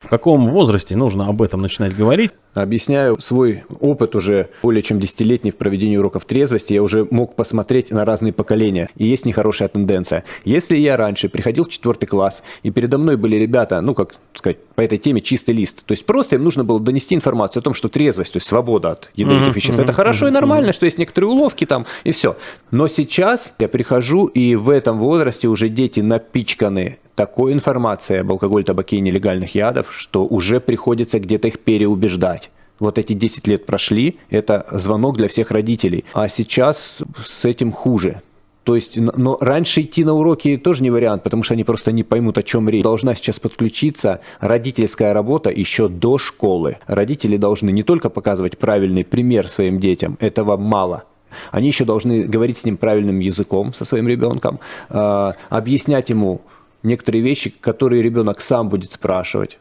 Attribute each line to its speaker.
Speaker 1: В каком возрасте нужно об этом начинать говорить?
Speaker 2: Объясняю свой опыт уже более чем десятилетний в проведении уроков трезвости. Я уже мог посмотреть на разные поколения. И есть нехорошая тенденция. Если я раньше приходил в четвертый класс, и передо мной были ребята, ну, как сказать, по этой теме чистый лист. То есть просто им нужно было донести информацию о том, что трезвость, то есть свобода от ядовитых веществ, это хорошо и нормально, что есть некоторые уловки там, и все. Но сейчас я прихожу, и в этом возрасте уже дети напичканы такой информацией об алкоголе, табаке и нелегальных ядов, что уже приходится где-то их переубеждать. Вот эти 10 лет прошли, это звонок для всех родителей. А сейчас с этим хуже. То есть, но раньше идти на уроки тоже не вариант, потому что они просто не поймут, о чем речь. Должна сейчас подключиться родительская работа еще до школы. Родители должны не только показывать правильный пример своим детям, этого мало. Они еще должны говорить с ним правильным языком, со своим ребенком, э, объяснять ему некоторые вещи, которые ребенок сам будет спрашивать.